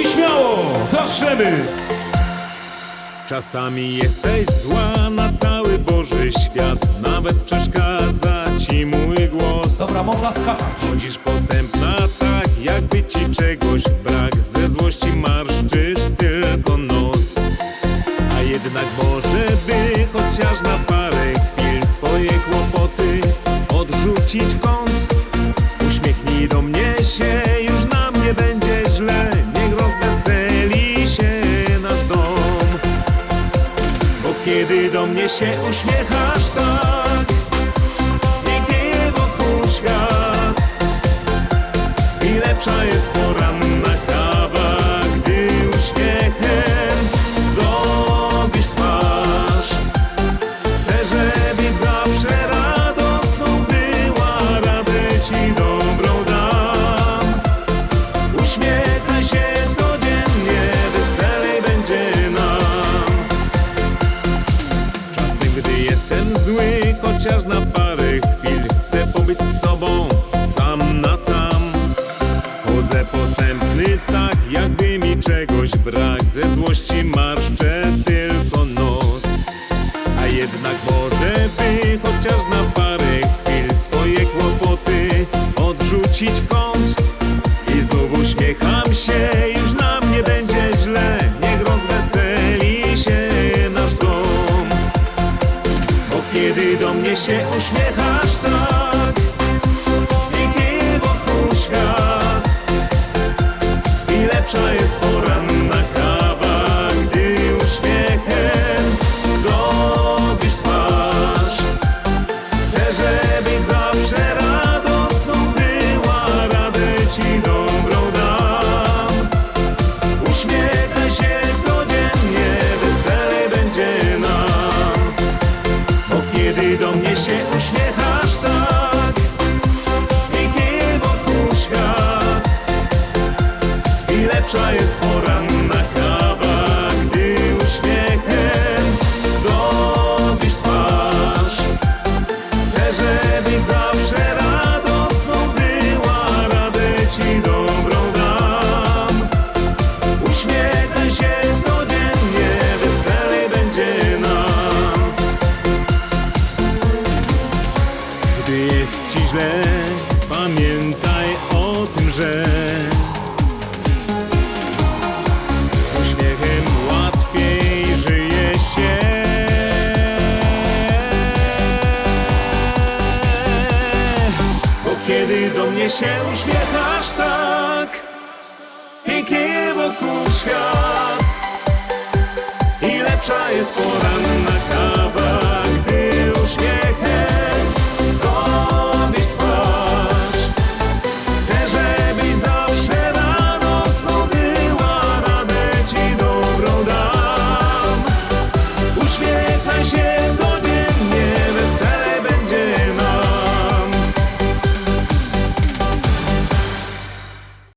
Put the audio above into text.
i śmiało klaszczemy! Czasami jesteś zła na cały Boży świat Nawet przeszkadza ci mój głos Dobra, można skakać. Chodzisz posępna tak, jakby ci czegoś brak Ze złości marszczysz tylko nos A jednak może by chociaż na parę chwil Swoje kłopoty odrzucić w kąt do mnie się uśmiechasz tak. Pięknie wokół świat. I lepsza jest Chociaż na parę chwil Chcę pobyć z tobą Sam na sam. Chodzę posępny tak Jakby mi czegoś brak. Ze złości marszczę tylko nos. A jednak może by chociaż na parę chwil swoje kłopoty odrzucić w kąt. I znów uśmiecham się, już nam kiedy do mnie się uśmiechasz tak, jest ci źle, pamiętaj kiedy do mnie się uśmiechasz tak, pięknie wokół świat